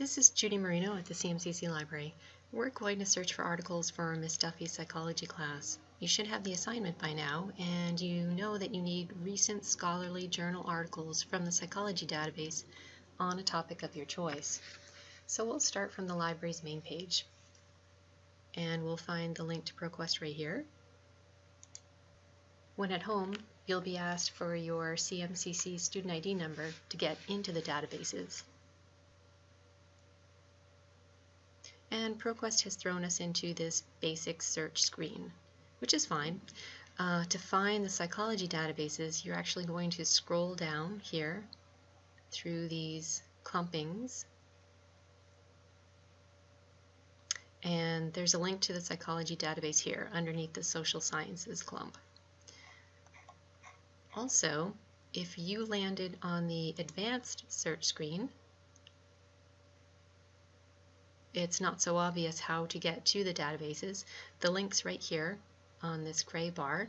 this is Judy Marino at the CMCC Library. We're going to search for articles for Miss Duffy's psychology class. You should have the assignment by now, and you know that you need recent scholarly journal articles from the psychology database on a topic of your choice. So we'll start from the library's main page, and we'll find the link to ProQuest right here. When at home, you'll be asked for your CMCC student ID number to get into the databases. And ProQuest has thrown us into this basic search screen, which is fine. Uh, to find the psychology databases, you're actually going to scroll down here through these clumpings. And there's a link to the psychology database here underneath the social sciences clump. Also, if you landed on the advanced search screen, it's not so obvious how to get to the databases. The link's right here on this gray bar.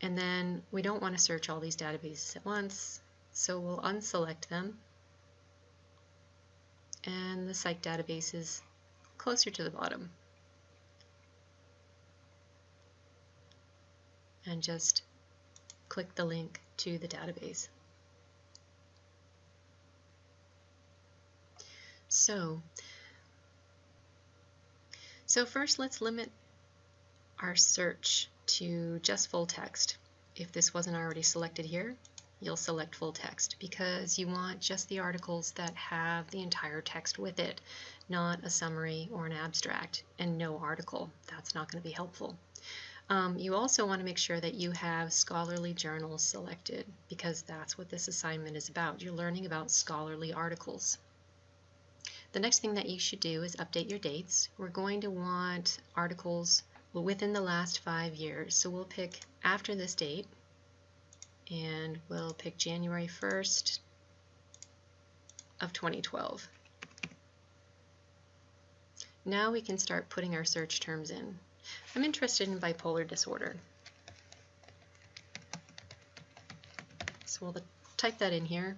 And then we don't want to search all these databases at once, so we'll unselect them. And the psych database is closer to the bottom. And just click the link to the database. So, so first let's limit our search to just full text. If this wasn't already selected here, you'll select full text because you want just the articles that have the entire text with it, not a summary or an abstract, and no article. That's not going to be helpful. Um, you also want to make sure that you have scholarly journals selected because that's what this assignment is about. You're learning about scholarly articles. The next thing that you should do is update your dates. We're going to want articles within the last five years. So we'll pick after this date and we'll pick January 1st of 2012. Now we can start putting our search terms in. I'm interested in bipolar disorder. So we'll type that in here.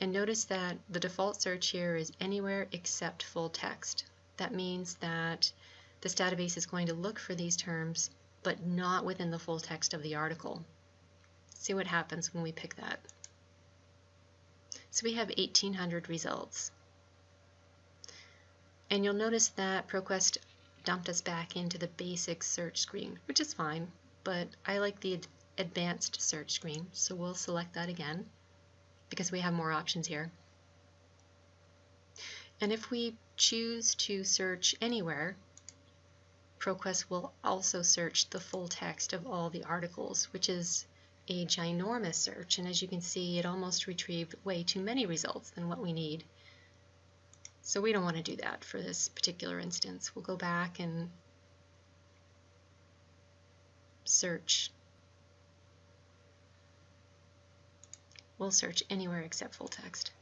And notice that the default search here is anywhere except full text. That means that this database is going to look for these terms, but not within the full text of the article. See what happens when we pick that. So we have 1800 results. And you'll notice that ProQuest dumped us back into the basic search screen, which is fine, but I like the advanced search screen, so we'll select that again because we have more options here. And if we choose to search anywhere, ProQuest will also search the full text of all the articles, which is a ginormous search, and as you can see, it almost retrieved way too many results than what we need. So we don't want to do that for this particular instance. We'll go back and search. We'll search anywhere except full text.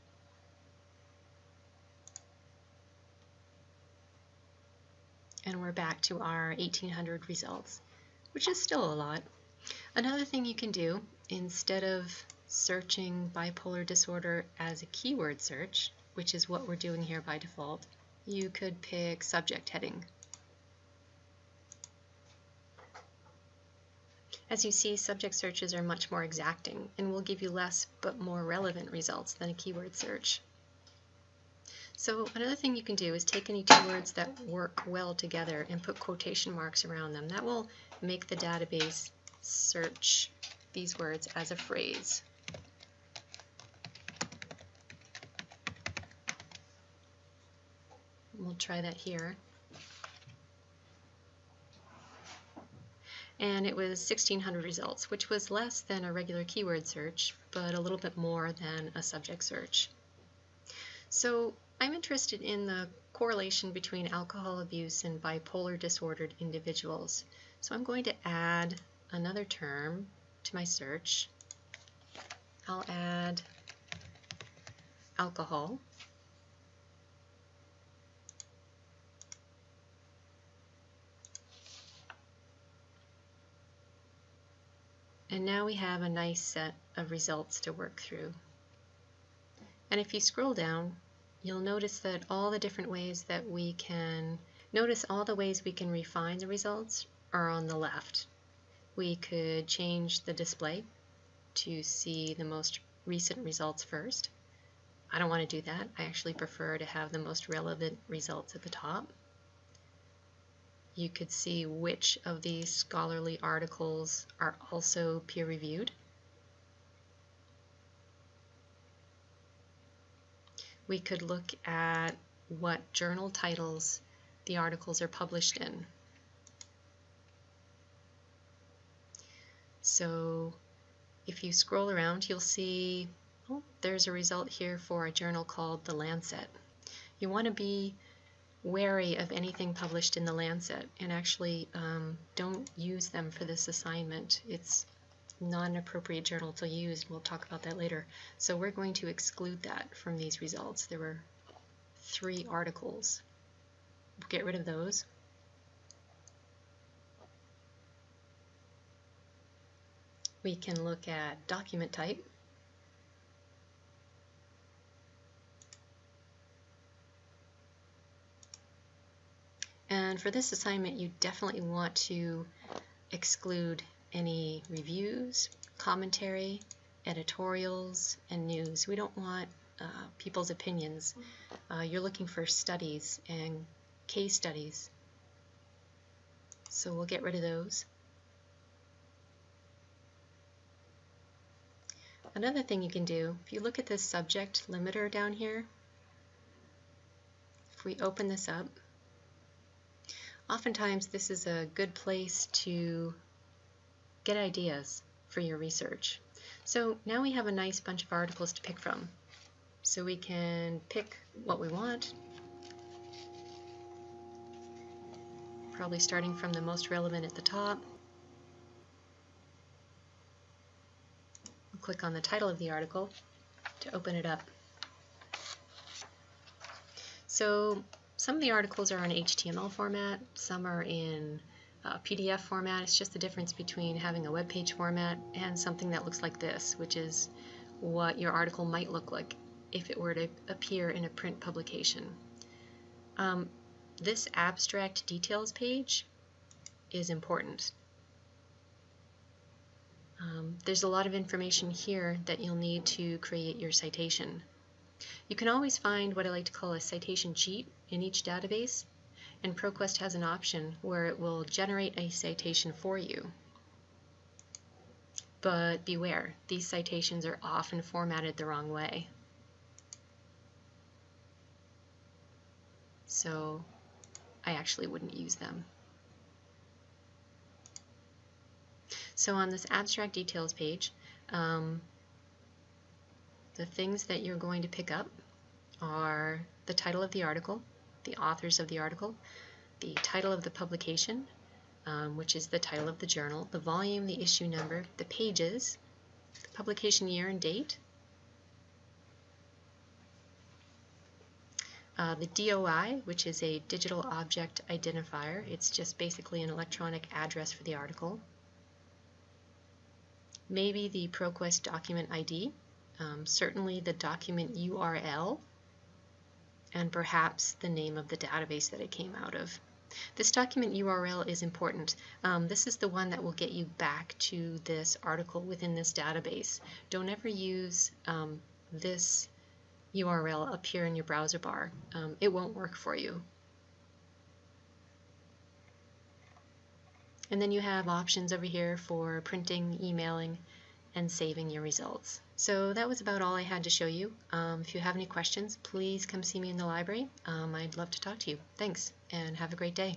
And we're back to our 1800 results, which is still a lot. Another thing you can do, instead of searching bipolar disorder as a keyword search, which is what we're doing here by default, you could pick subject heading. As you see, subject searches are much more exacting and will give you less but more relevant results than a keyword search. So another thing you can do is take any two words that work well together and put quotation marks around them. That will make the database search these words as a phrase. Try that here. And it was 1600 results, which was less than a regular keyword search, but a little bit more than a subject search. So I'm interested in the correlation between alcohol abuse and bipolar disordered individuals. So I'm going to add another term to my search. I'll add alcohol. And now we have a nice set of results to work through. And if you scroll down, you'll notice that all the different ways that we can, notice all the ways we can refine the results are on the left. We could change the display to see the most recent results first. I don't want to do that. I actually prefer to have the most relevant results at the top. You could see which of these scholarly articles are also peer-reviewed. We could look at what journal titles the articles are published in. So if you scroll around, you'll see oh, there's a result here for a journal called The Lancet. You want to be wary of anything published in The Lancet and actually um, don't use them for this assignment. It's not an appropriate journal to use. We'll talk about that later. So we're going to exclude that from these results. There were three articles. We'll get rid of those. We can look at document type. And for this assignment, you definitely want to exclude any reviews, commentary, editorials, and news. We don't want uh, people's opinions. Uh, you're looking for studies and case studies. So we'll get rid of those. Another thing you can do, if you look at this subject limiter down here, if we open this up, oftentimes this is a good place to get ideas for your research. So now we have a nice bunch of articles to pick from. So we can pick what we want, probably starting from the most relevant at the top. click on the title of the article to open it up. So some of the articles are in HTML format, some are in uh, PDF format. It's just the difference between having a web page format and something that looks like this, which is what your article might look like if it were to appear in a print publication. Um, this abstract details page is important. Um, there's a lot of information here that you'll need to create your citation. You can always find what I like to call a citation cheat in each database, and ProQuest has an option where it will generate a citation for you. But beware, these citations are often formatted the wrong way. So I actually wouldn't use them. So on this abstract details page, um, the things that you're going to pick up are the title of the article, the authors of the article, the title of the publication, um, which is the title of the journal, the volume, the issue number, the pages, the publication year and date, uh, the DOI, which is a digital object identifier. It's just basically an electronic address for the article maybe the ProQuest document ID, um, certainly the document URL, and perhaps the name of the database that it came out of. This document URL is important. Um, this is the one that will get you back to this article within this database. Don't ever use um, this URL up here in your browser bar. Um, it won't work for you. And then you have options over here for printing, emailing, and saving your results. So that was about all I had to show you. Um, if you have any questions, please come see me in the library. Um, I'd love to talk to you. Thanks, and have a great day.